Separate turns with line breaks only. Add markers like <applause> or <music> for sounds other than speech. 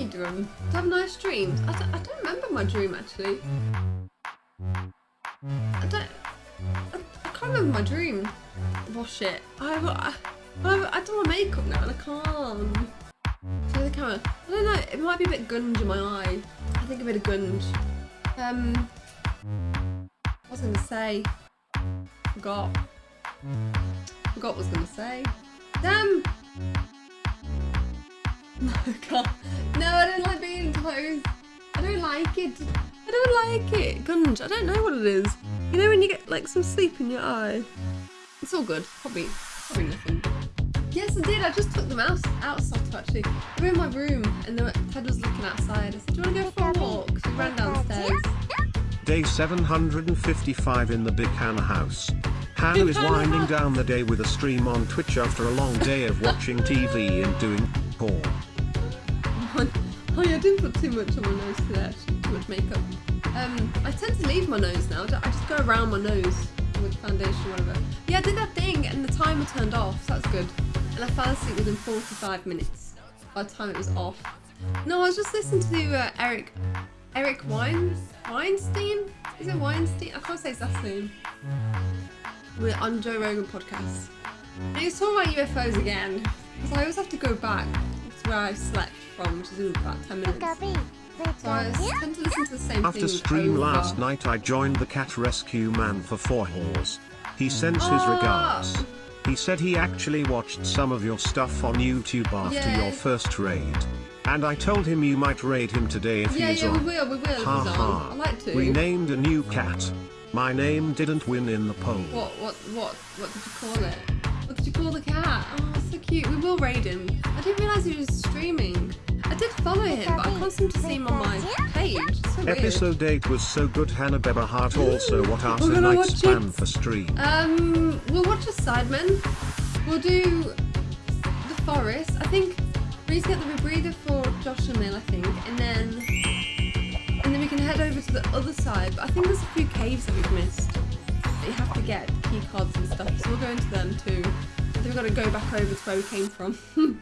You doing? To have nice dreams? I don't, I don't remember my dream actually. I don't. I, I can't remember my dream. Wash it. I, I, I, I do my makeup now and I can't. Show the camera. I don't know. It might be a bit gunge in my eye. I think a bit of gunge. Um. What was I gonna say? Forgot. Forgot what I was gonna say. Damn. <laughs> No, I can't. No, I don't like being in pose. I don't like it. I don't like it. Gunge. I don't know what it is. You know when you get like some sleep in your eye. It's all good. Probably, probably nothing. Yes, I did. I just took them out outside actually. They were in my room, and then Ted was looking outside. I said, "Do you want to go for a walk?" So we ran downstairs.
Day 755 in the Big Hannah house. Hannah is winding down the day with a stream on Twitch after a long day of watching TV and doing porn. <laughs>
Oh yeah, I didn't put too much on my nose today, actually, too much makeup. Um, I tend to leave my nose now. I just go around my nose with foundation or whatever. Yeah, I did that thing and the timer turned off, so that's good. And I fell asleep within 45 minutes by the time it was off. No, I was just listening to uh, Eric, Eric Wein, Weinstein? Is it Weinstein? I can't say his last name. We're on Joe Rogan podcast. And he was talking about UFOs again. Because I always have to go back to where I slept from, which is in about 10 minutes. So I tend to listen to the same
After
thing
stream
over.
last night I joined the cat rescue man for four horse. He sends his
Ah.
regards. He said he actually watched some of your stuff on YouTube after
Yeah.
your first raid. And I told him you might raid him today if
Yeah,
he is
yeah, we
on.
will, we will if he's
Ha ha.
I like to.
We named a new cat. My name didn't win in the poll.
What, what, what, what did you call it? What did you call the cat? Oh, so cute. We will raid him. I didn't realise he was streaming. I did follow him, but I can't seem to see him on my page. So weird.
Episode 8 was so good Hannah Beba Hart also what are
We're gonna
tonight's
watch
plan for stream.
Um, we'll watch the Sidemen. We'll do the Forest. I think we need to get the rebreather for Josh and Mill, I think, and then and then we can head over to the other side. But I think there's a few caves that we've missed. That you have to get key cards and stuff. So we'll go into them too. I think we've got to go back over to where we came from. <laughs>